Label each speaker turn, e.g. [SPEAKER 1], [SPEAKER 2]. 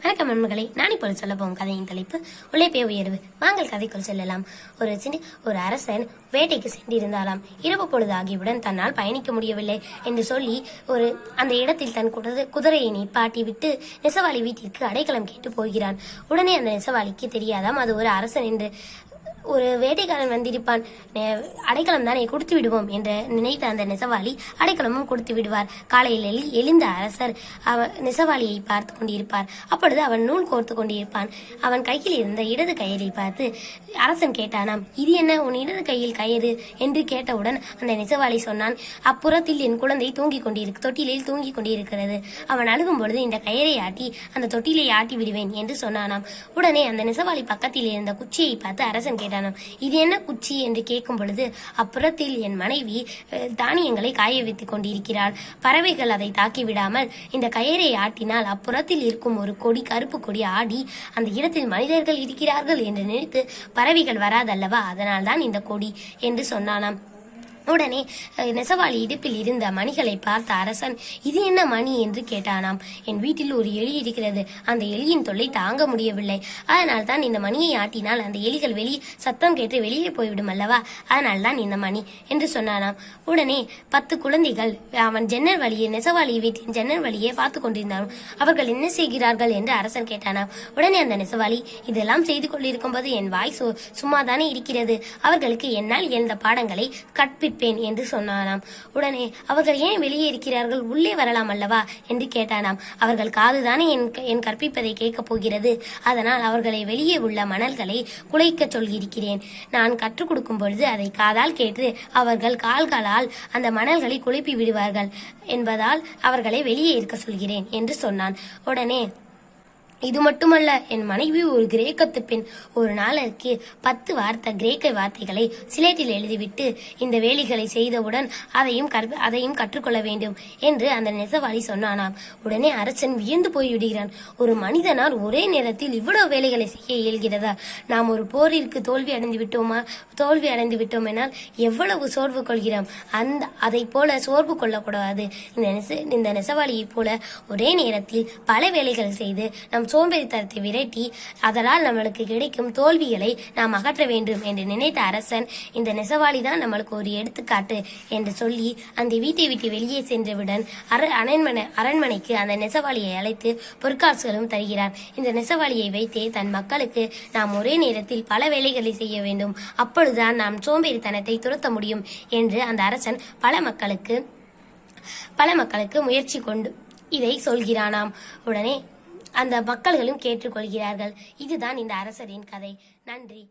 [SPEAKER 1] வணக்கம் நண்பர்களே. நான் இப்போது சொல்ல போகும் கதையின் தலைப்பு உழைப்பே உயர்வு. வாங்கள் கதைக்குள் செல்லலாம். ஒரு சின்ன ஒரு அரசன் வேட்டைக்கு சென்றிருந்தாலாம் இரவு பொழுது ஆகியவுடன் தன்னால் பயணிக்க முடியவில்லை என்று சொல்லி ஒரு அந்த இடத்தில் தன் குதிரை குதிரையை நிப்பாட்டி விட்டு நெசவாளி வீட்டிற்கு அடைக்கலம் கேட்டு போகிறான். உடனே அந்த நெசவாளிக்கு தெரியாதாம் அது ஒரு அரசன் என்று ஒரு வேட்டைக்காரன் வந்திருப்பான். அடைக்கலம் தானே கொடுத்து விடுவோம் என்று நினைத்த அந்த நெசவாளி அடைக்கலமும் கொடுத்து விடுவார். காலையில் எழுந்த அரசர் அவ நெசவாளியை பார்த்து கொண்டிருப்பார். அப்பொழுது அவன் நூல் கோர்த்து கொண்டிருப்பான். அவன் கையில் இருந்த இடது கயிறை பார்த்து அரசன் கேட்டானாம் இது என்ன? உன் இடது கையில் கயிறு என்று கேட்டவுடன் அந்த நெசவாளி சொன்னான் அப்புறத்தில் என் குழந்தை தூங்கிக் கொண்டிருக்கு தொட்டிலில் தூங்கிக் கொண்டிருக்கிறது. அவன் அழுகும் பொழுது இந்த கயிறை ஆட்டி அந்த தொட்டிலை ஆட்டி விடுவேன் என்று சொன்னானாம். உடனே அந்த நெசவாளி பக்கத்தில் இருந்த குச்சியை பார்த்து அரசன் கேட்டானாம் இது என்ன குச்சி? என்று கேட்கும் பொழுது அப்புறத்தில் என் மனைவி தானியங்களை காய வைத்துக் கொண்டிருக்கிறாள். பறவைகள் அதை தாக்கி விடாமல் இந்த கயிறை ஆட்டினால் அப்புறத்தில் இருக்கும் ஒரு கொடி கருப்பு கொடி ஆடி அந்த இடத்தில் மனிதர்கள் இருக்கிறார்கள் என்று நினைத்து பறவைகள் வராதல்லவா? அதனால்தான் இந்த கொடி என்று சொன்னானாம். உடனே நெசவாளி இடுப்பில் இருந்த மணிகளை பார்த்த அரசன் இது என்ன மணி? என்று கேட்டானாம். என் வீட்டில் ஒரு எலி இருக்கிறது. அந்த எலியின் தொல்லை தாங்க முடியவில்லை. அதனால் தான் இந்த மணியை ஆட்டினால் அந்த எலிகள் வெளியே சத்தம் கேட்டு வெளியே போய்விடும் அல்லவா? அதனால் தான் இந்த மணி என்று சொன்னானாம். உடனே பத்து குழந்தைகள் அவன் ஜன்னல் வழியே நெசவாளி வீட்டின் ஜன்னல் வழியே பார்த்து கொண்டிருந்தாலும் அவர்கள் என்ன செய்கிறார்கள்? என்று அரசன் கேட்டானாம். உடனே அந்த நெசவாளி இதெல்லாம் செய்து கொண்டிருக்கும் போது என் வாய் சு- சும்மாதானே இருக்கிறது. அவர்களுக்கு என்னால் எழுந்த பாடங்களை கற்பிப்பேன் என்று சொன்னானாம். உடனே அவர்கள் ஏன் வெளியே இருக்கிறார்கள்? உள்ளே வரலாம் அல்லவா? என்று கேட்டானாம். அவர்கள் காதுதானே என் க- என் கற்பிப்பதை கேட்கப் போகிறது. அதனால் அவர்களை வெளியே உள்ள மணல்களை குலைக்கச் சொல்கிறேன் நான் கற்றுக் கொடுக்கும் பொழுது அதை காதால் கேட்டு அவர்கள் கால்களால் அந்த மணல்களை குழப்பி விடுவார்கள் என்பதால் அவர்களை வெளியே இருக்க சொல்கிறேன் என்று சொன்னான். உடனே இது மட்டுமல்ல என் மனைவி ஒரு கிரேக்கத்து பெண். ஒரு நாளைக்கு பத்து வார்த்தை கிரேக்க வார்த்தைகளை சிலேட்டில் எழுதிவிட்டு இந்த வேலைகளை செய்தவுடன் அதையும் கற்ப அதையும் கற்றுக்கொள்ள வேண்டும் என்று அந்த நெசவாளி சொன்னானாம். உடனே அரசன் வியந்து போய்விடுகிறான். ஒரு மனிதனால் ஒரே நேரத்தில் இவ்வளவு வேலைகளை செய்ய இயல்கிறதா? நாம் ஒரு போரிற்கு தோல்வி அடைந்து விட்டோமா? தோல்வி அடைந்து விட்டோம் என்னால் எவ்வளவு சோர்வு கொள்கிறோம்? அந்த அதை போல சோர்வு கொள்ளக்கூடாது. இந்த நெச இந்த நெசவாளியைப் போல ஒரே நேரத்தில் பல வேலைகள் செய்து நம் சோம்பேறித்தனத்தை விரட்டி அதனால் நம்மளுக்கு கிடைக்கும் தோல்விகளை நாம் அகற்ற வேண்டும் என்று நினைத்த அரசன் இந்த நெசவாளி தான் நம்மளுக்கு ஒரு எடுத்துக்காட்டு என்று சொல்லி அந்த வீட்டை விட்டு வெளியே சென்றவுடன் அர அரண்மனை அரண்மனைக்கு அந்த நெசவாளியை அழைத்து பொற்காசுகளும் தருகிறார். இந்த நெசவாளியை வைத்தே தன் மக்களுக்கு நாம் ஒரே நேரத்தில் பல வேலைகளை செய்ய வேண்டும். அப்பொழுதுதான் நாம் சோம்பேறித்தனத்தை துரத்த முடியும் என்று அந்த அரசன் பல மக்களுக்கு பல மக்களுக்கு முயற்சி கொண்டு இதை சொல்கிறானாம். உடனே அந்த மக்கள்களும் கேட்டுக்கொள்கிறார்கள். இதுதான் இந்த அரசரின் கதை. நன்றி.